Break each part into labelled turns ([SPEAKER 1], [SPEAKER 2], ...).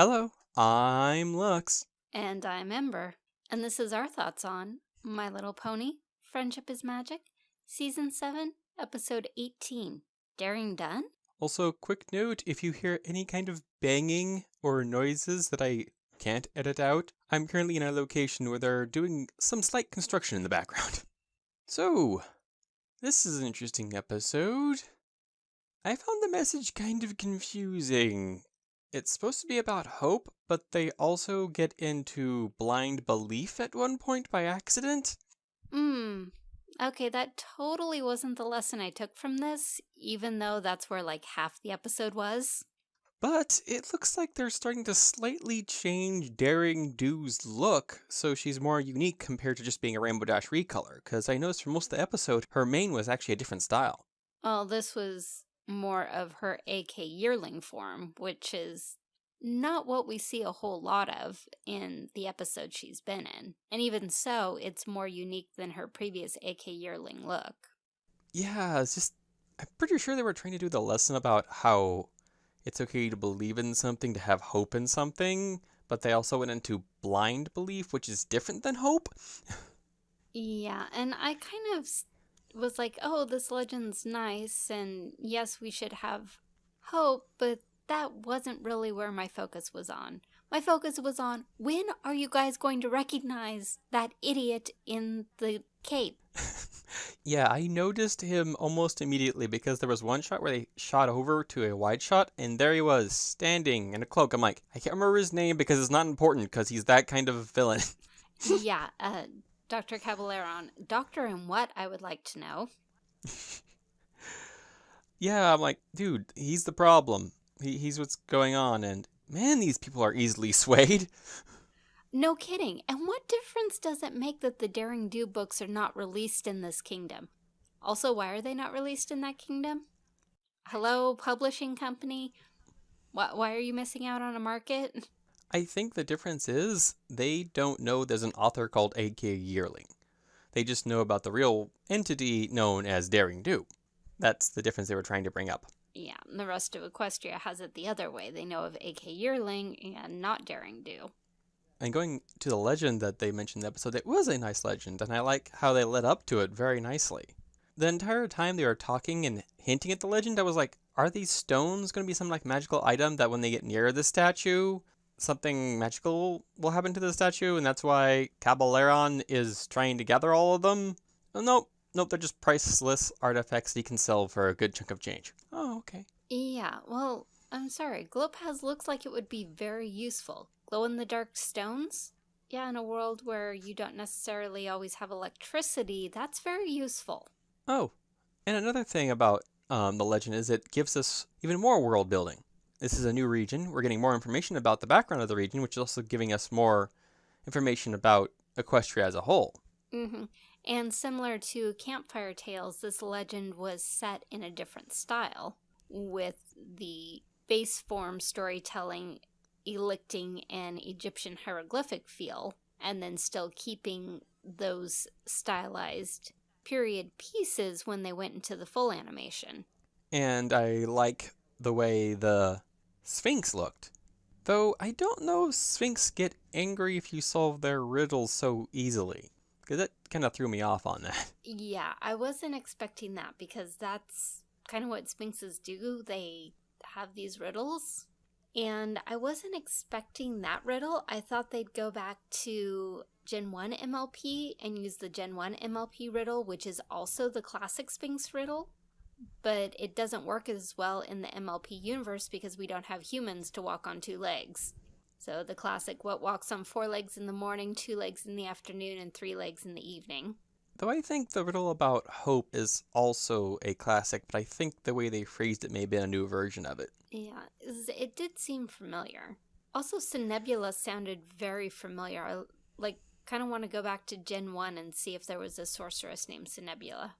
[SPEAKER 1] Hello, I'm Lux.
[SPEAKER 2] And I'm Ember. And this is our thoughts on My Little Pony, Friendship is Magic, Season 7, Episode 18, Daring Done?
[SPEAKER 1] Also, quick note, if you hear any kind of banging or noises that I can't edit out, I'm currently in a location where they're doing some slight construction in the background. So, this is an interesting episode. I found the message kind of confusing. It's supposed to be about hope, but they also get into blind belief at one point by accident.
[SPEAKER 2] Hmm. Okay, that totally wasn't the lesson I took from this, even though that's where like half the episode was.
[SPEAKER 1] But it looks like they're starting to slightly change Daring Do's look so she's more unique compared to just being a Rainbow Dash recolor, because I noticed for most of the episode, her mane was actually a different style.
[SPEAKER 2] Well, this was more of her AK yearling form, which is not what we see a whole lot of in the episode she's been in. And even so, it's more unique than her previous AK yearling look.
[SPEAKER 1] Yeah, it's just, I'm pretty sure they were trying to do the lesson about how it's okay to believe in something, to have hope in something, but they also went into blind belief, which is different than hope.
[SPEAKER 2] yeah, and I kind of was like, oh, this legend's nice, and yes, we should have hope, but that wasn't really where my focus was on. My focus was on when are you guys going to recognize that idiot in the cape?
[SPEAKER 1] yeah, I noticed him almost immediately because there was one shot where they shot over to a wide shot and there he was standing in a cloak. I'm like, I can't remember his name because it's not important because he's that kind of villain.
[SPEAKER 2] yeah, uh, Dr. Caballeron. Doctor and what, I would like to know.
[SPEAKER 1] yeah, I'm like, dude, he's the problem. He, he's what's going on and man, these people are easily swayed.
[SPEAKER 2] No kidding. And what difference does it make that the Daring Do books are not released in this kingdom? Also, why are they not released in that kingdom? Hello, publishing company? Why, why are you missing out on a market?
[SPEAKER 1] I think the difference is they don't know there's an author called AK Yearling. They just know about the real entity known as Daring Do. That's the difference they were trying to bring up.
[SPEAKER 2] Yeah, and the rest of Equestria has it the other way. They know of AK Yearling and not Daring Do.
[SPEAKER 1] And going to the legend that they mentioned in the episode, it was a nice legend, and I like how they led up to it very nicely. The entire time they were talking and hinting at the legend, I was like, are these stones going to be some like magical item that when they get near the statue, something magical will happen to the statue, and that's why Caballeron is trying to gather all of them? Oh, nope, nope, they're just priceless artifacts you can sell for a good chunk of change. Oh, okay.
[SPEAKER 2] Yeah, well, I'm sorry. Glowpaz looks like it would be very useful. Glow-in-the-dark stones? Yeah, in a world where you don't necessarily always have electricity, that's very useful.
[SPEAKER 1] Oh, and another thing about um, the legend is it gives us even more world building. This is a new region. We're getting more information about the background of the region, which is also giving us more information about Equestria as a whole.
[SPEAKER 2] Mm -hmm. And similar to Campfire Tales, this legend was set in a different style, with the base form storytelling electing an Egyptian hieroglyphic feel and then still keeping those stylized period pieces when they went into the full animation.
[SPEAKER 1] And I like the way the Sphinx looked. Though I don't know if Sphinx get angry if you solve their riddles so easily. Because that kind of threw me off on that.
[SPEAKER 2] Yeah, I wasn't expecting that because that's kind of what Sphinxes do. They have these riddles and I wasn't expecting that riddle. I thought they'd go back to Gen 1 MLP and use the Gen 1 MLP riddle, which is also the classic Sphinx riddle. But it doesn't work as well in the MLP universe because we don't have humans to walk on two legs. So the classic what walks on four legs in the morning, two legs in the afternoon, and three legs in the evening.
[SPEAKER 1] Though I think the riddle about hope is also a classic, but I think the way they phrased it may be a new version of it.
[SPEAKER 2] Yeah, it did seem familiar. Also, Somnambula sounded very familiar. I, like, kind of want to go back to Gen 1 and see if there was a sorceress named Somnambula.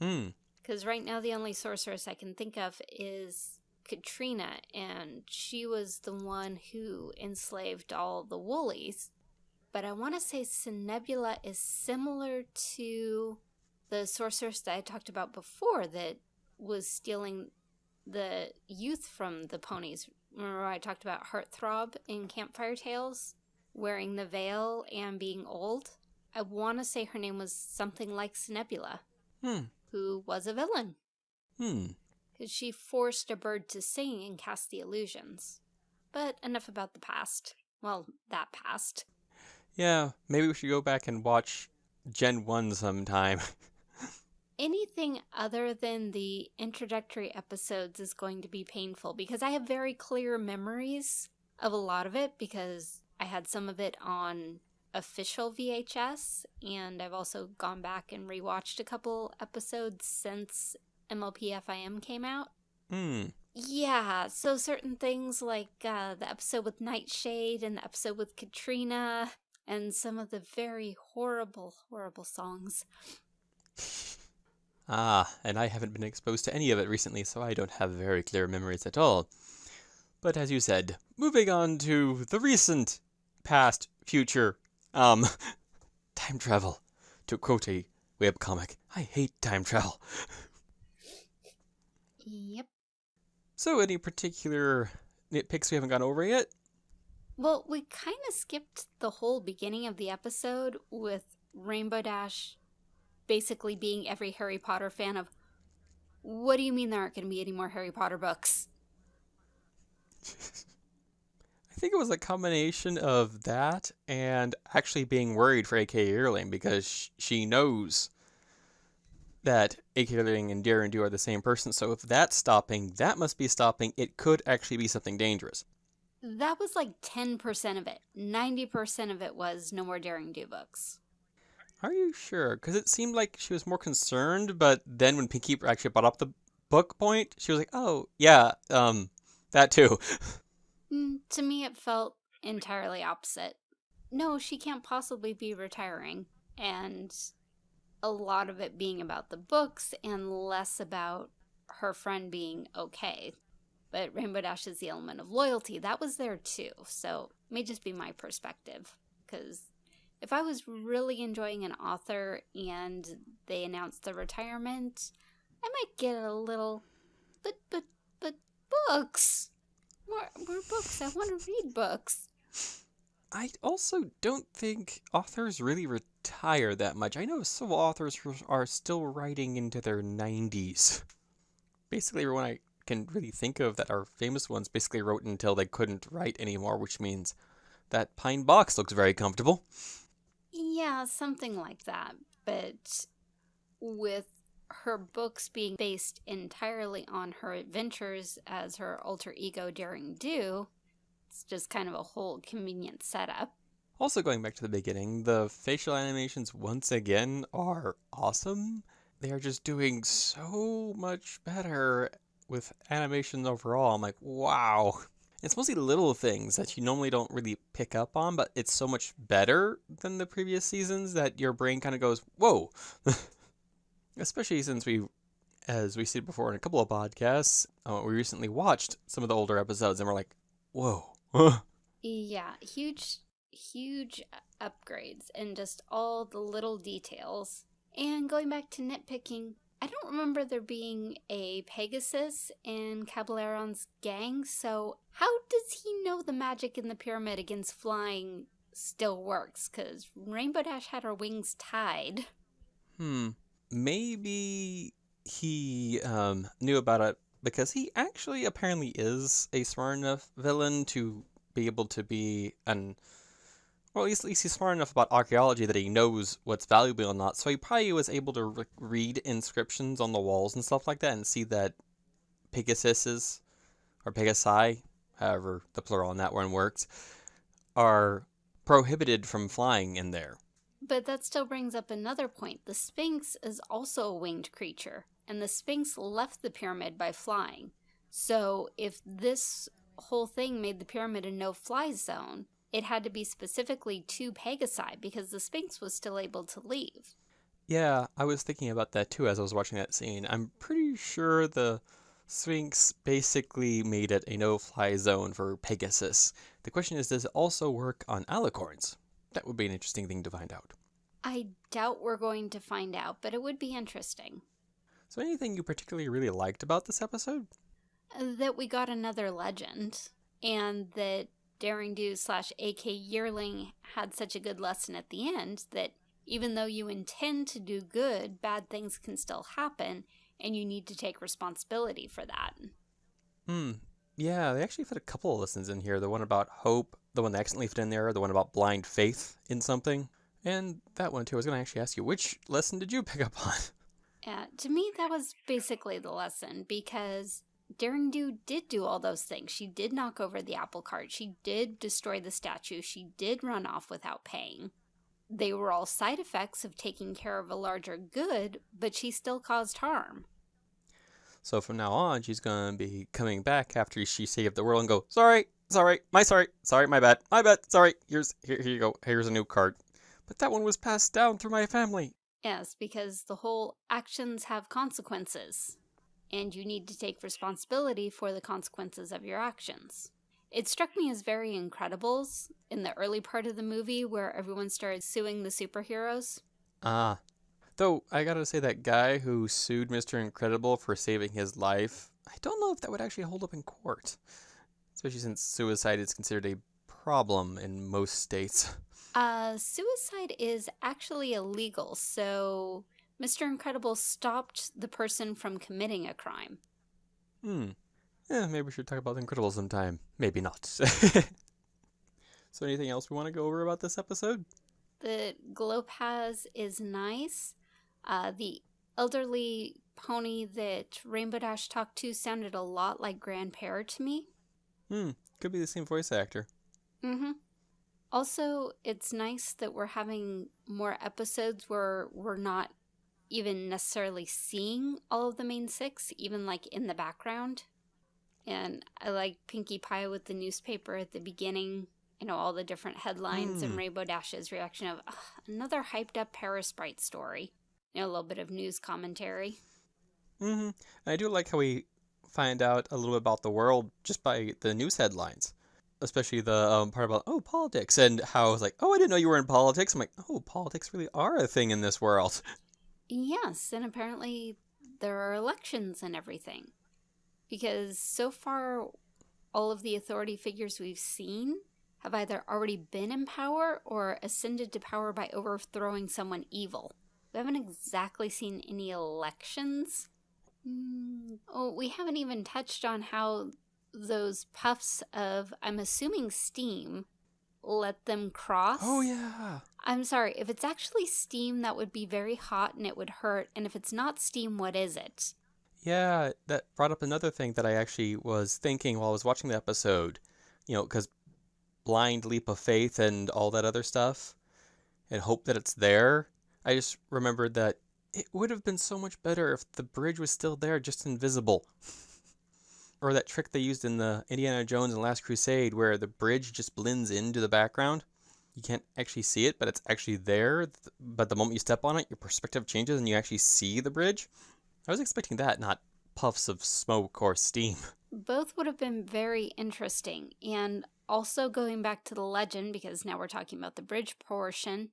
[SPEAKER 1] Hmm.
[SPEAKER 2] Because right now the only sorceress I can think of is Katrina, and she was the one who enslaved all the Woolies but I want to say Somnambula is similar to the sorceress that I talked about before that was stealing the youth from the ponies remember I talked about Heartthrob in Campfire Tales, wearing the veil and being old? I want to say her name was something like Snebula,
[SPEAKER 1] Hmm.
[SPEAKER 2] Who was a villain.
[SPEAKER 1] Hmm.
[SPEAKER 2] Because she forced a bird to sing and cast the illusions. But enough about the past. Well, that past.
[SPEAKER 1] Yeah, maybe we should go back and watch Gen 1 sometime.
[SPEAKER 2] Anything other than the introductory episodes is going to be painful because I have very clear memories of a lot of it because I had some of it on official VHS and I've also gone back and rewatched a couple episodes since MLP FIM came out.
[SPEAKER 1] Hmm.
[SPEAKER 2] Yeah, so certain things like uh, the episode with Nightshade and the episode with Katrina and some of the very horrible, horrible songs.
[SPEAKER 1] Ah, and I haven't been exposed to any of it recently, so I don't have very clear memories at all. But as you said, moving on to the recent, past, future, um, time travel. To quote a webcomic, I hate time travel.
[SPEAKER 2] Yep.
[SPEAKER 1] So, any particular nitpicks we haven't gone over yet?
[SPEAKER 2] Well, we kind of skipped the whole beginning of the episode with Rainbow Dash basically being every Harry Potter fan of, what do you mean there aren't going to be any more Harry Potter books?
[SPEAKER 1] I think it was a combination of that and actually being worried for AK Yearling because she knows that AK Yearling and Daring Do are the same person. So if that's stopping, that must be stopping. It could actually be something dangerous.
[SPEAKER 2] That was like 10% of it. 90% of it was no more Daring Do books.
[SPEAKER 1] Are you sure? Because it seemed like she was more concerned, but then when Pinkie actually brought up the book point, she was like, "Oh yeah, um, that too."
[SPEAKER 2] Mm, to me, it felt entirely opposite. No, she can't possibly be retiring. And a lot of it being about the books and less about her friend being okay. But Rainbow Dash is the element of loyalty. That was there too. So it may just be my perspective. Because if I was really enjoying an author and they announced the retirement, I might get a little, but, but, but books. More, more books. I want to read books.
[SPEAKER 1] I also don't think authors really retire that much. I know some authors are still writing into their 90s. Basically, everyone I can really think of that are famous ones basically wrote until they couldn't write anymore, which means that pine box looks very comfortable.
[SPEAKER 2] Yeah, something like that. But with her books being based entirely on her adventures as her alter ego Daring Do, it's just kind of a whole convenient setup.
[SPEAKER 1] Also, going back to the beginning, the facial animations once again are awesome. They are just doing so much better with animations overall. I'm like, wow. It's mostly little things that you normally don't really pick up on, but it's so much better than the previous seasons that your brain kind of goes, whoa. Especially since we, as we said before in a couple of podcasts, uh, we recently watched some of the older episodes and we're like, whoa.
[SPEAKER 2] Yeah, huge, huge upgrades and just all the little details. And going back to nitpicking, I don't remember there being a Pegasus in Caballeron's gang, so how does he know the magic in the pyramid against flying still works? Because Rainbow Dash had her wings tied.
[SPEAKER 1] Hmm. Maybe he um, knew about it because he actually apparently is a smart enough villain to be able to be an. Well, at least, he's smart enough about archaeology that he knows what's valuable or not. So he probably was able to re- read inscriptions on the walls and stuff like that and see that Pegasuses, or Pegasi, however the plural on that one works, are prohibited from flying in there.
[SPEAKER 2] But that still brings up another point. The Sphinx is also a winged creature, and the Sphinx left the pyramid by flying. So if this whole thing made the pyramid a no fly zone, it had to be specifically to Pegasi because the Sphinx was still able to leave.
[SPEAKER 1] Yeah, I was thinking about that too as I was watching that scene. I'm pretty sure the Sphinx basically made it a no fly zone for Pegasus. The question is, does it also work on alicorns? That would be an interesting thing to find out.
[SPEAKER 2] I doubt we're going to find out, but it would be interesting.
[SPEAKER 1] So, anything you particularly really liked about this episode?
[SPEAKER 2] That we got another legend. and that Daring Do slash AK Yearling had such a good lesson at the end that even though you intend to do good, bad things can still happen, and you need to take responsibility for that.
[SPEAKER 1] Hmm. Yeah, they actually fit a couple of lessons in here. The one about hope, the one they accidentally fit in there, the one about blind faith in something, and that one too. I was going to actually ask you, which lesson did you pick up on?
[SPEAKER 2] Yeah, to me, that was basically the lesson because Daring Do did do all those things. She did knock over the apple cart. She did destroy the statue. She did run off without paying. They were all side effects of taking care of a larger good, but she still caused harm.
[SPEAKER 1] So from now on, she's going to be coming back after she saved the world and go, sorry, sorry, my sorry, sorry, my bad, my bad, sorry, here's, here, here you go, here's a new card. But that one was passed down through my family.
[SPEAKER 2] Yes, because the whole actions have consequences, and you need to take responsibility for the consequences of your actions. It struck me as very Incredibles in the early part of the movie where everyone started suing the superheroes.
[SPEAKER 1] Ah. Though, I gotta say, that guy who sued Mr. Incredible for saving his life, I don't know if that would actually hold up in court. Especially since suicide is considered a problem in most states.
[SPEAKER 2] Uh, suicide is actually illegal, so Mr. Incredible stopped the person from committing a crime.
[SPEAKER 1] Hmm. Yeah, maybe we should talk about the Incredibles sometime. Maybe not. so anything else we want to go over about this episode?
[SPEAKER 2] The Glowpaz is nice. Uh, the elderly pony that Rainbow Dash talked to sounded a lot like Grandpere to me.
[SPEAKER 1] Hmm, could be the same voice actor.
[SPEAKER 2] Mm-hmm. Also, it's nice that we're having more episodes where we're not even necessarily seeing all of the main six, even like in the background. And I like Pinkie Pie with the newspaper at the beginning, you know, all the different headlines mm. and hmm. Rainbow Dash's reaction of another hyped up Paris Bright story. You know, a little bit of news commentary.
[SPEAKER 1] Mm-hmm. I do like how we find out a little bit about the world just by the news headlines especially the um, part about oh politics and how I was like oh I didn't know you were in politics. I'm like oh politics really are a thing in this world.
[SPEAKER 2] Yes, and apparently there are elections and everything, because so far all of the authority figures we've seen have either already been in power or ascended to power by overthrowing someone evil. We haven't exactly seen any elections. Mm, oh, we haven't even touched on how those puffs of, I'm assuming steam, let them cross.
[SPEAKER 1] Oh, yeah.
[SPEAKER 2] I'm sorry, if it's actually steam, that would be very hot and it would hurt. And if it's not steam, what is it?
[SPEAKER 1] Yeah, that brought up another thing that I actually was thinking while I was watching the episode. You know, because blind leap of faith and all that other stuff, and hope that it's there. I just remembered that it would have been so much better if the bridge was still there, just invisible. or that trick they used in the Indiana Jones and Last Crusade where the bridge just blends into the background. You can't actually see it, but it's actually there. But the moment you step on it, your perspective changes and you actually see the bridge. I was expecting that, not puffs of smoke or steam.
[SPEAKER 2] Both would have been very interesting. And also going back to the legend, because now we're talking about the bridge portion,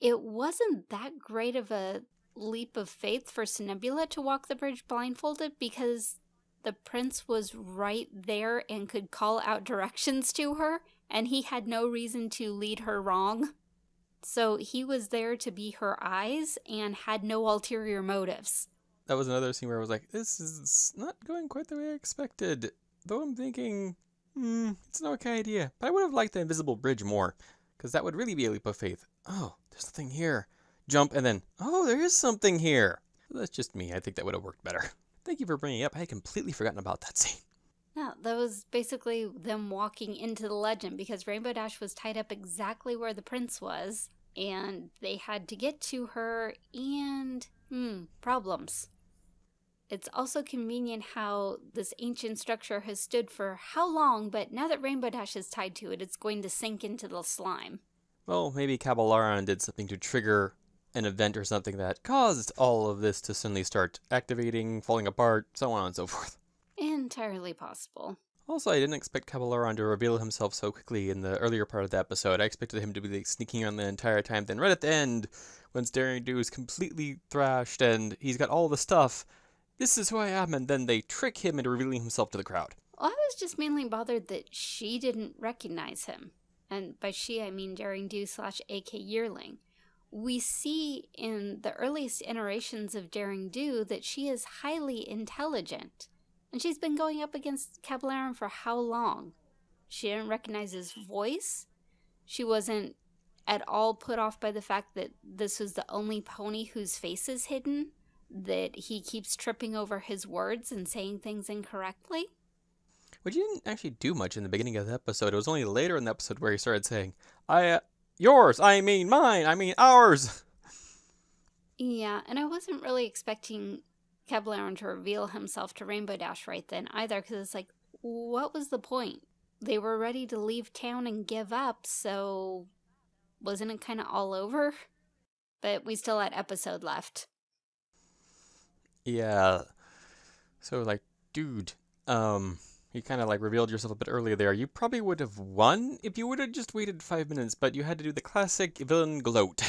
[SPEAKER 2] it wasn't that great of a leap of faith for Somnambula to walk the bridge blindfolded because the prince was right there and could call out directions to her, and he had no reason to lead her wrong. So he was there to be her eyes and had no ulterior motives.
[SPEAKER 1] That was another scene where I was like, this is not going quite the way I expected. Though I'm thinking, hmm, it's an okay idea. But I would have liked the invisible bridge more, because that would really be a leap of faith. Oh, there's nothing here. Jump, and then, oh, there is something here. That's just me. I think that would have worked better. Thank you for bringing it up. I had completely forgotten about that scene.
[SPEAKER 2] Yeah, that was basically them walking into the legend because Rainbow Dash was tied up exactly where the prince was, and they had to get to her, and, hmm, problems. It's also convenient how this ancient structure has stood for how long, but now that Rainbow Dash is tied to it, it's going to sink into the slime.
[SPEAKER 1] Well, maybe Caballeron did something to trigger an event or something that caused all of this to suddenly start activating, falling apart, so on and so forth.
[SPEAKER 2] Entirely possible.
[SPEAKER 1] Also, I didn't expect Caballeron to reveal himself so quickly in the earlier part of the episode. I expected him to be like, sneaking around the entire time. Then, right at the end, when Daring Do is completely thrashed and he's got all the stuff, this is who I am, and then they trick him into revealing himself to the crowd.
[SPEAKER 2] Well, I was just mainly bothered that she didn't recognize him. And by she, I mean Daring Do slash AK Yearling. We see in the earliest iterations of Daring Do that she is highly intelligent. And she's been going up against Caballero for how long? She didn't recognize his voice. She wasn't at all put off by the fact that this was the only pony whose face is hidden, that he keeps tripping over his words and saying things incorrectly.
[SPEAKER 1] Which he didn't actually do much in the beginning of the episode. It was only later in the episode where he started saying, I, yours, I mean mine, I mean ours.
[SPEAKER 2] Yeah, and I wasn't really expecting Caballero to reveal himself to Rainbow Dash right then either, because it's like, what was the point? They were ready to leave town and give up, so wasn't it kind of all over? But we still had episode left.
[SPEAKER 1] Yeah. So, like, dude, um, you kind of like revealed yourself a bit earlier there. You probably would have won if you would have just waited five minutes, but you had to do the classic villain gloat.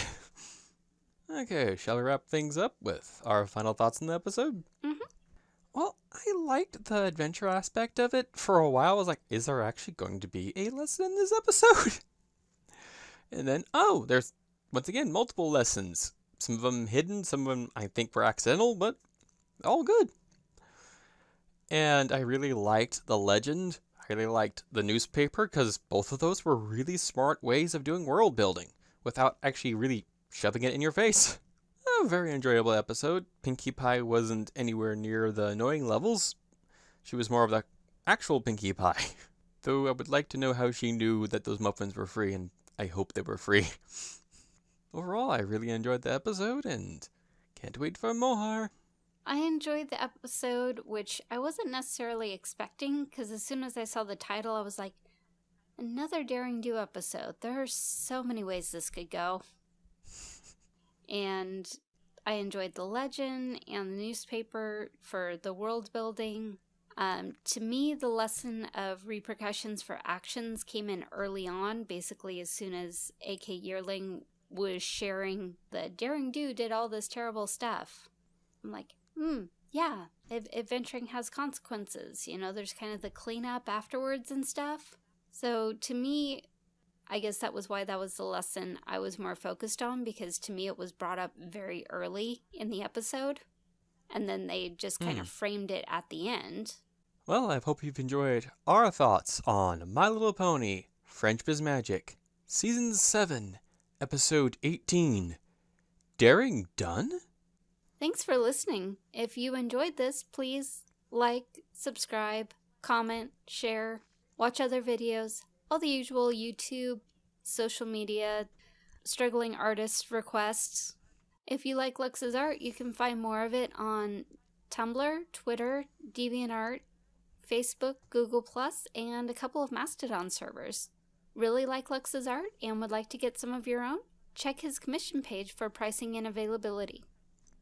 [SPEAKER 1] okay, shall we wrap things up with our final thoughts on the episode?
[SPEAKER 2] Mm-hmm.
[SPEAKER 1] Well, I liked the adventure aspect of it. For a while, I was like, is there actually going to be a lesson in this episode? and then, oh, there's, once again, multiple lessons. Some of them hidden, some of them I think were accidental, but all good. And I really liked the legend. I really liked the newspaper because both of those were really smart ways of doing world building without actually really shoving it in your face. A very enjoyable episode. Pinkie Pie wasn't anywhere near the annoying levels. She was more of the actual Pinkie Pie. Though I would like to know how she knew that those muffins were free, and I hope they were free. Overall, I really enjoyed the episode and can't wait for more.
[SPEAKER 2] I enjoyed the episode, which I wasn't necessarily expecting because as soon as I saw the title, I was like, another Daring Do episode. There are so many ways this could go. And I enjoyed the legend and the newspaper for the world building. Um, to me, the lesson of repercussions for actions came in early on, basically as soon as AK Yearling was sharing the Daring Do did all this terrible stuff. I'm like, hmm, yeah, adventuring has consequences. You know, there's kind of the cleanup afterwards and stuff. So to me, I guess that was why that was the lesson I was more focused on because to me it was brought up very early in the episode. And then they just kind of hmm. framed it at the end.
[SPEAKER 1] Well, I hope you've enjoyed our thoughts on My Little Pony, Friendship is Magic, Season 7, Episode 18. Daring Done?
[SPEAKER 2] Thanks for listening. If you enjoyed this, please like, subscribe, comment, share, watch other videos, all the usual YouTube, social media, struggling artist requests. If you like Lux's art, you can find more of it on Tumblr, Twitter, DeviantArt, Facebook, Google+, and a couple of Mastodon servers. Really like Lux's art and would like to get some of your own? Check his commission page for pricing and availability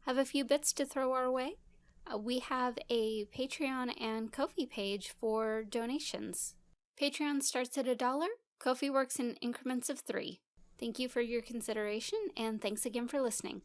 [SPEAKER 2] have a few bits to throw our way, uh, we have a Patreon and Ko-fi page for donations. Patreon starts at a dollar, Ko-fi works in increments of three. Thank you for your consideration, and thanks again for listening.